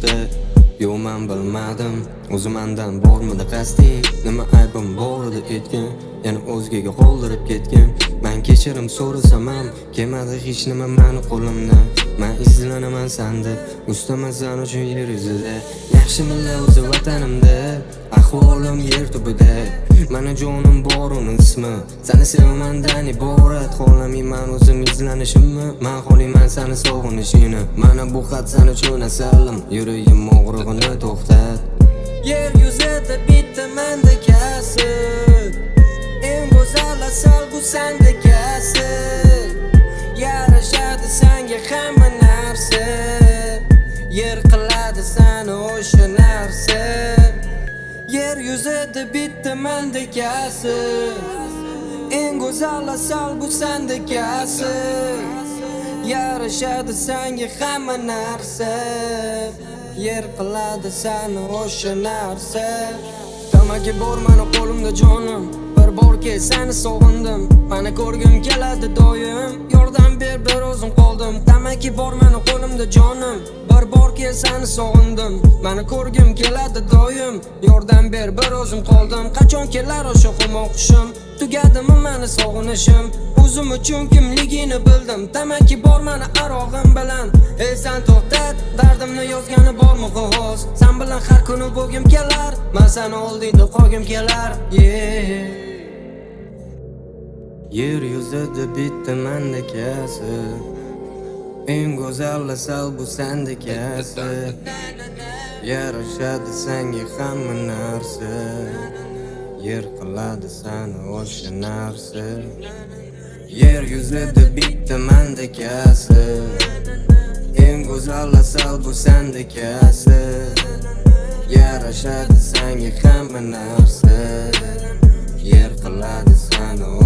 chiqdi Yo man bilmadim. O'zimandan bormidi qasding nima aybim bor edi etgan yana o'zgaga qoldirib ketgan men kechirim so'rasam ham kelmadi hech nima mani qo'limdan men izlanaman sanda ustaman san uchun yer yuzida yaxshimilla o'zi vatanimda. Ahvolim yer tubida Mana jonim bor uni ismi Seni sevamandan iborat Xohlamayman o'zim izlanishimni Men xohlayman seni sog'inishingni Mana bu xat sen uchun asalim Yuragim og'rig'ini to'xtat Yer yuzida bitta mendekasi Eng go'zal asal bu sendekasi Yarashadi sanga hamma narsa Yer yuzida bitta mendekasi Eng go'zal asal bu sendekasi Yarashadi sanga hamma narsa Yer qiladi sani o'sha narsa Tamaki bor mani qo'limda jonim Bir borki seni sog'indim Mani ko'rgim keladi doim Yordam ber bir o'zim qoldim Tamaki bor mani qo'limda jonim Bir borki seni sog'indim. Mani ko'rgim keladi doim. Yordam ber bir o'zim qoldim. Qachon kelar o'sha xumoqishim Tugadimi mani sog'inishim? O'zim uchun kimligini bildim. Tamaki bor mani arog'im bilan. Ey sen to'xtat Dardimni yozgani bormi qog'oz Sen bilan har kuni bo'lgim kelar. Men seni oldingda qolgim kelar. Yeah. Yer yuzida bitta mandakasi Eng go'zal asal bu sendekasi Yarashadi sanga hamma narsa. Yer qiladi sani o'sha narsa. Yer yuzida bitta mendekasi Eng go'zal asal bu sendekasi Yarashadi sanga hamma narsa. Yer qiladi sani